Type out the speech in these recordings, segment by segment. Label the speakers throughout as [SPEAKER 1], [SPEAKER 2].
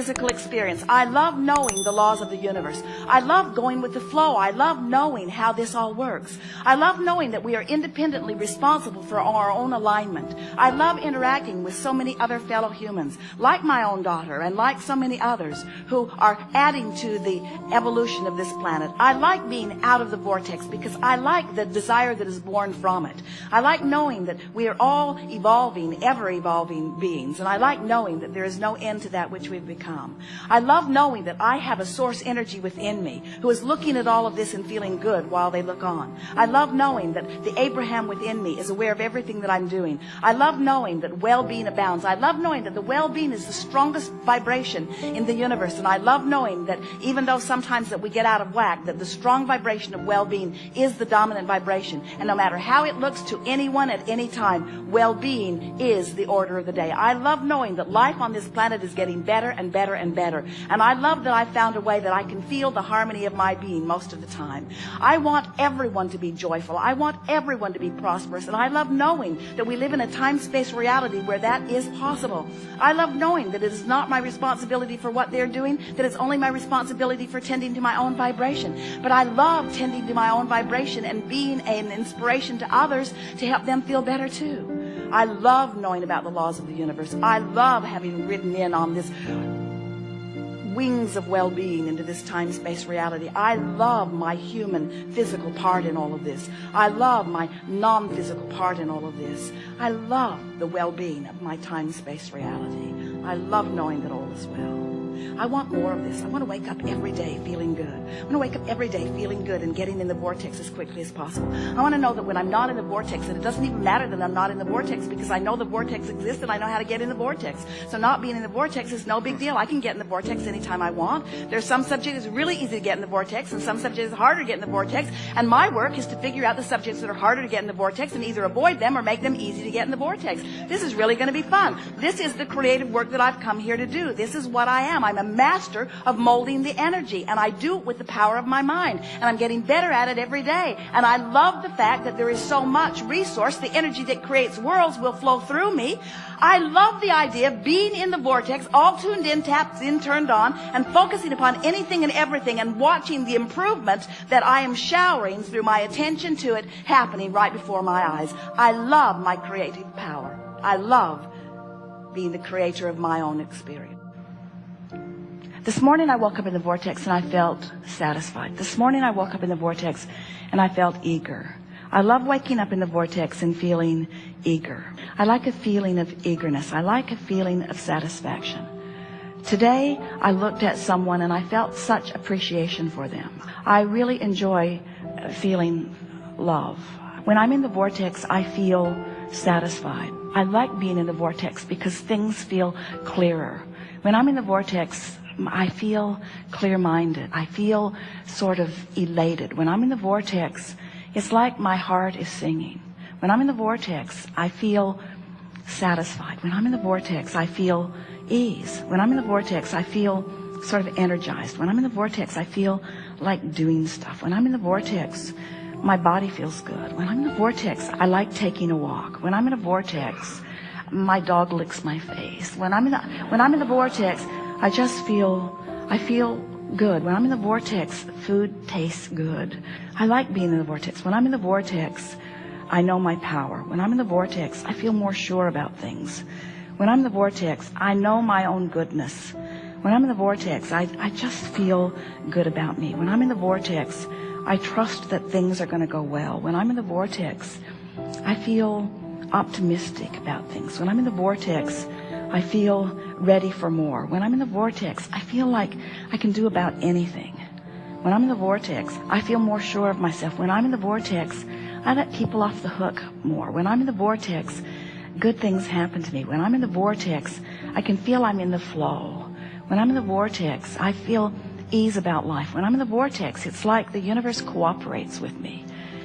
[SPEAKER 1] physical experience. I love knowing the laws of the universe. I love going with the flow. I love knowing how this all works. I love knowing that we are independently responsible for our own alignment. I love interacting with so many other fellow humans, like my own daughter and like so many others who are adding to the evolution of this planet. I like being out of the vortex because I like the desire that is born from it. I like knowing that we are all evolving, ever evolving beings. And I like knowing that there is no end to that which we've become. I love knowing that I have a source energy within me who is looking at all of this and feeling good while they look on. I love knowing that the Abraham within me is aware of everything that I'm doing. I love knowing that well-being abounds. I love knowing that the well-being is the strongest vibration in the universe. And I love knowing that even though sometimes that we get out of whack, that the strong vibration of well-being is the dominant vibration. And no matter how it looks to anyone at any time, well-being is the order of the day. I love knowing that life on this planet is getting better and better and better. And I love that I found a way that I can feel the harmony of my being most of the time. I want everyone to be joyful. I want everyone to be prosperous. And I love knowing that we live in a time-space reality where that is possible. I love knowing that it is not my responsibility for what they're doing, that it's only my responsibility for tending to my own vibration. But I love tending to my own vibration and being an inspiration to others to help them feel better too. I love knowing about the laws of the universe. I love having ridden in on this wings of well-being into this time-space reality. I love my human physical part in all of this. I love my non-physical part in all of this. I love the well-being of my time-space reality. I love knowing that all is well. I want more of this. I want to wake up every day feeling good. I want to wake up every day feeling good and getting in the vortex as quickly as possible. I want to know that when I'm not in the vortex, that it doesn't even matter that I'm not in the vortex because I know the vortex exists and I know how to get in the vortex. So not being in the vortex is no big deal. I can get in the vortex anytime I want. There's some subjects it's really easy to get in the vortex and some subjects it's harder to get in the vortex. And my work is to figure out the subjects that are harder to get in the vortex and either avoid them or make them easy to get in the vortex. This is really going to be fun. This is the creative work that I've come here to do. This is what I am. I'm a master of molding the energy and I do it with the power of my mind and I'm getting better at it every day. And I love the fact that there is so much resource. The energy that creates worlds will flow through me. I love the idea of being in the vortex all tuned in tapped in turned on and focusing upon anything and everything and watching the improvement that I am showering through my attention to it happening right before my eyes. I love my creative power. I love being the creator of my own experience this morning I woke up in the vortex and I felt satisfied. This morning I woke up in the vortex and I felt eager. I love waking up in the vortex and feeling eager. I like a feeling of eagerness. I like a feeling of satisfaction. Today I looked at someone and I felt such appreciation for them. I really enjoy uh, feeling love. When I'm in the vortex, I feel satisfied. I like being in the vortex because things feel clearer. When I'm in the vortex, I feel clear-minded. I feel sort of elated. When I'm in the vortex, it's like my heart is singing. When I'm in the vortex, I feel satisfied. When I'm in the vortex, I feel ease. When I'm in the vortex, I feel sort of energized. When I'm in the vortex, I feel like doing stuff. When I'm in the vortex, my body feels good. When I'm in the vortex, I like taking a walk. When I'm in a vortex, my dog licks my face. When I'm in the, when I'm in the vortex, I just feel, I feel good. When I'm in the vortex, food tastes good. I like being in the vortex. When I'm in the vortex, I know my power. When I'm in the vortex, I feel more sure about things. When I'm in the vortex, I know my own goodness. When I'm in the vortex, I, I just feel good about me. When I'm in the vortex, I trust that things are going to go well. When I'm in the vortex, I feel optimistic about things. When I'm in the vortex, I feel ready for more. When I'm in the vortex, I feel like I can do about anything. When I'm in the vortex, I feel more sure of myself. When I'm in the vortex, I let people off the hook more. When I'm in the vortex, good things happen to me. When I'm in the vortex, I can feel I'm in the flow. When I'm in the vortex, I feel ease about life. When I'm in the vortex, it's like the universe cooperates with me.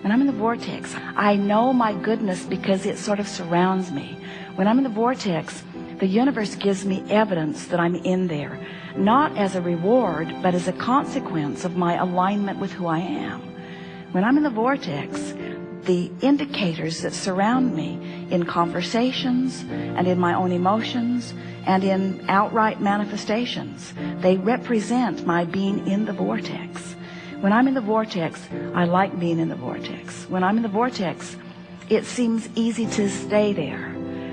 [SPEAKER 1] When I'm in the vortex, I know my goodness because it sort of surrounds me. When I'm in the vortex, the universe gives me evidence that I'm in there, not as a reward, but as a consequence of my alignment with who I am. When I'm in the vortex, the indicators that surround me in conversations and in my own emotions and in outright manifestations, they represent my being in the vortex. When I'm in the vortex, I like being in the vortex. When I'm in the vortex, it seems easy to stay there.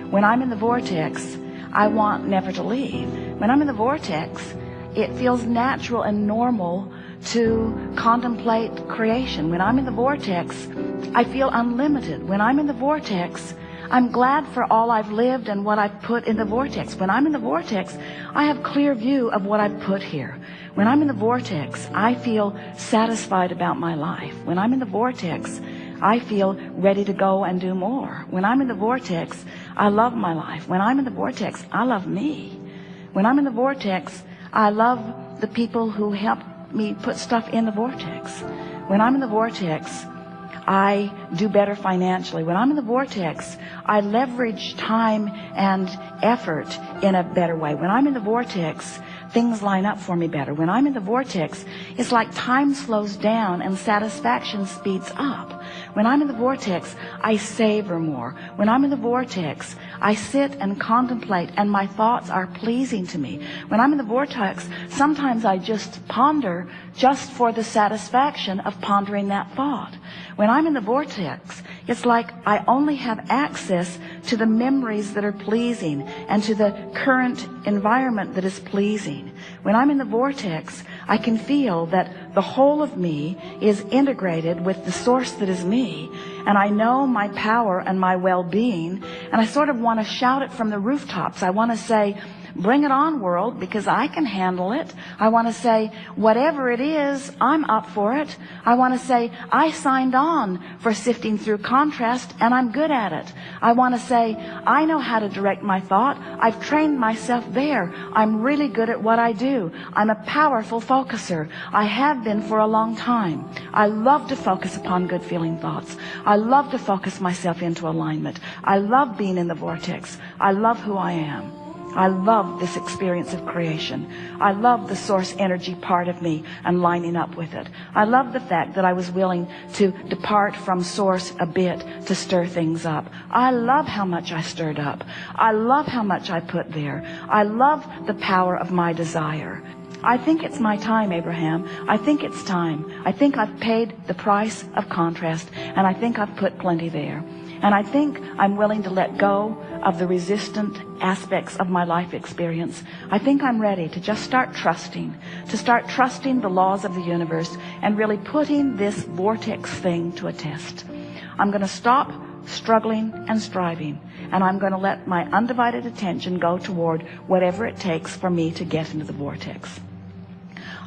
[SPEAKER 1] When I'm in the vortex, I want never to leave. When I'm in the vortex, it feels natural and normal to contemplate creation. When I'm in the vortex, I feel unlimited. When I'm in the vortex, I'm glad for all I've lived and what I've put in the vortex. When I'm in the vortex, I have clear view of what I've put here. When I'm in the vortex, I feel satisfied about my life. When I'm in the vortex, I feel ready to go and do more. When I'm in the vortex, I love my life. When I'm in the vortex, I love me. When I'm in the vortex, I love the people who help me put stuff in the vortex. When I'm in the vortex, I do better financially. When I'm in the vortex, I leverage time and effort in a better way. When I'm in the vortex, things line up for me better. When I'm in the vortex, it's like time slows down and satisfaction speeds up. When I'm in the vortex, I savor more. When I'm in the vortex, I sit and contemplate and my thoughts are pleasing to me. When I'm in the vortex, sometimes I just ponder just for the satisfaction of pondering that thought. When I'm in the vortex, it's like I only have access to the memories that are pleasing and to the current environment that is pleasing. When I'm in the vortex, I can feel that the whole of me is integrated with the source that is me. And I know my power and my well-being. And I sort of want to shout it from the rooftops. I want to say, bring it on world because I can handle it. I want to say whatever it is, I'm up for it. I want to say I signed on for sifting through contrast and I'm good at it. I want to say I know how to direct my thought. I've trained myself there. I'm really good at what I do. I'm a powerful focuser. I have been for a long time. I love to focus upon good feeling thoughts. I love to focus myself into alignment. I love being in the vortex. I love who I am. I love this experience of creation. I love the source energy part of me and lining up with it. I love the fact that I was willing to depart from source a bit to stir things up. I love how much I stirred up. I love how much I put there. I love the power of my desire. I think it's my time, Abraham. I think it's time. I think I've paid the price of contrast and I think I've put plenty there. And I think I'm willing to let go of the resistant aspects of my life experience. I think I'm ready to just start trusting, to start trusting the laws of the universe and really putting this vortex thing to a test. I'm going to stop struggling and striving and I'm going to let my undivided attention go toward whatever it takes for me to get into the vortex.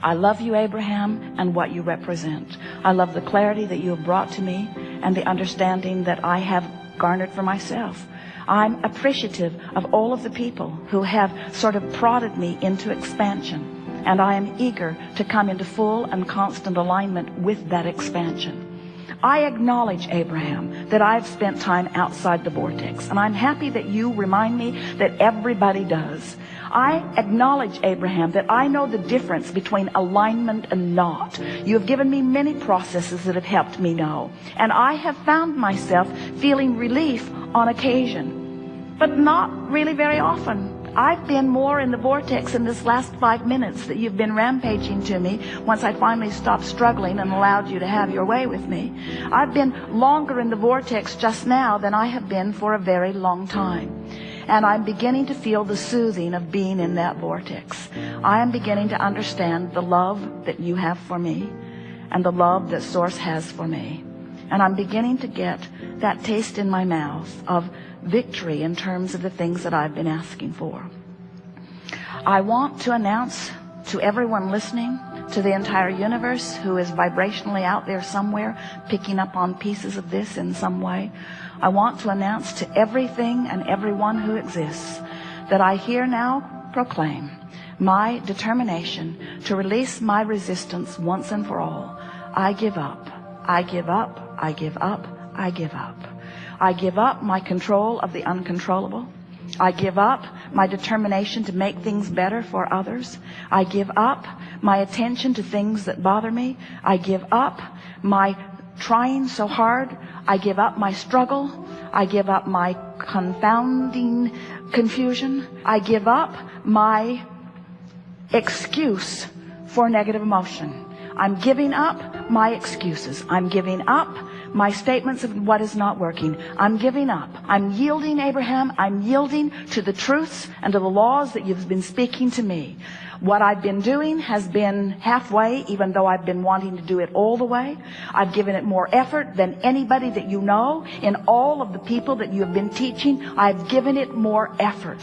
[SPEAKER 1] I love you, Abraham, and what you represent. I love the clarity that you have brought to me and the understanding that I have garnered for myself. I'm appreciative of all of the people who have sort of prodded me into expansion. And I am eager to come into full and constant alignment with that expansion. I acknowledge, Abraham, that I've spent time outside the vortex. And I'm happy that you remind me that everybody does. I acknowledge, Abraham, that I know the difference between alignment and not. You have given me many processes that have helped me know. And I have found myself feeling relief on occasion, but not really very often. I've been more in the vortex in this last five minutes that you've been rampaging to me once I finally stopped struggling and allowed you to have your way with me. I've been longer in the vortex just now than I have been for a very long time. And I'm beginning to feel the soothing of being in that vortex. I am beginning to understand the love that you have for me and the love that Source has for me. And I'm beginning to get that taste in my mouth of victory in terms of the things that I've been asking for. I want to announce to everyone listening, to the entire universe who is vibrationally out there somewhere, picking up on pieces of this in some way, I want to announce to everything and everyone who exists that I here now proclaim my determination to release my resistance once and for all. I give up. I give up. I give up. I give up. I give up my control of the uncontrollable. I give up my determination to make things better for others. I give up my attention to things that bother me. I give up my trying so hard. I give up my struggle. I give up my confounding confusion. I give up my excuse for negative emotion. I'm giving up my excuses. I'm giving up my statements of what is not working. I'm giving up. I'm yielding, Abraham. I'm yielding to the truths and to the laws that you've been speaking to me. What I've been doing has been halfway, even though I've been wanting to do it all the way. I've given it more effort than anybody that you know. In all of the people that you have been teaching, I've given it more effort.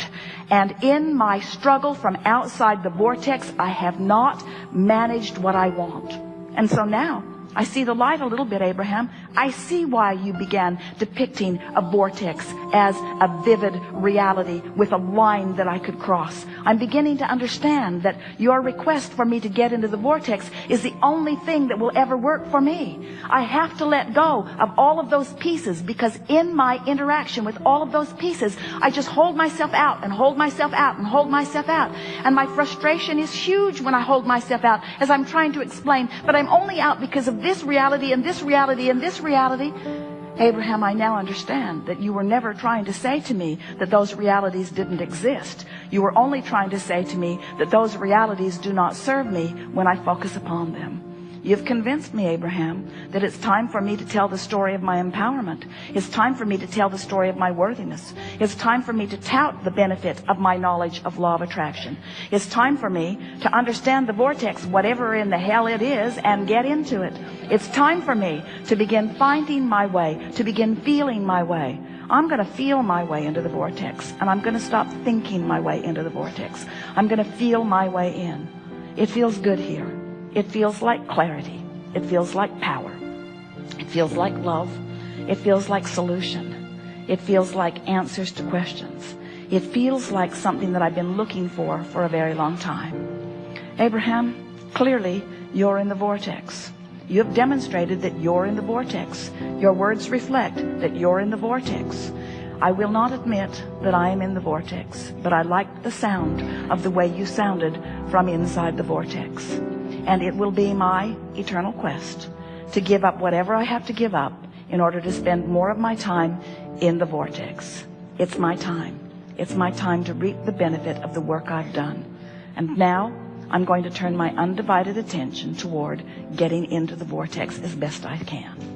[SPEAKER 1] And in my struggle from outside the vortex, I have not managed what I want. And so now, I see the light a little bit, Abraham. I see why you began depicting a vortex as a vivid reality with a line that I could cross. I'm beginning to understand that your request for me to get into the vortex is the only thing that will ever work for me. I have to let go of all of those pieces because in my interaction with all of those pieces, I just hold myself out and hold myself out and hold myself out. And my frustration is huge when I hold myself out as I'm trying to explain, but I'm only out because of this reality and this reality and this reality. Abraham, I now understand that you were never trying to say to me that those realities didn't exist. You were only trying to say to me that those realities do not serve me when I focus upon them. You've convinced me, Abraham, that it's time for me to tell the story of my empowerment. It's time for me to tell the story of my worthiness. It's time for me to tout the benefit of my knowledge of law of attraction. It's time for me to understand the vortex, whatever in the hell it is, and get into it. It's time for me to begin finding my way, to begin feeling my way. I'm going to feel my way into the vortex, and I'm going to stop thinking my way into the vortex. I'm going to feel my way in. It feels good here. It feels like clarity. It feels like power. It feels like love. It feels like solution. It feels like answers to questions. It feels like something that I've been looking for for a very long time. Abraham, clearly you're in the vortex. You have demonstrated that you're in the vortex. Your words reflect that you're in the vortex. I will not admit that I am in the vortex, but I like the sound of the way you sounded from inside the vortex. And it will be my eternal quest to give up whatever I have to give up in order to spend more of my time in the vortex. It's my time. It's my time to reap the benefit of the work I've done. And now I'm going to turn my undivided attention toward getting into the vortex as best I can.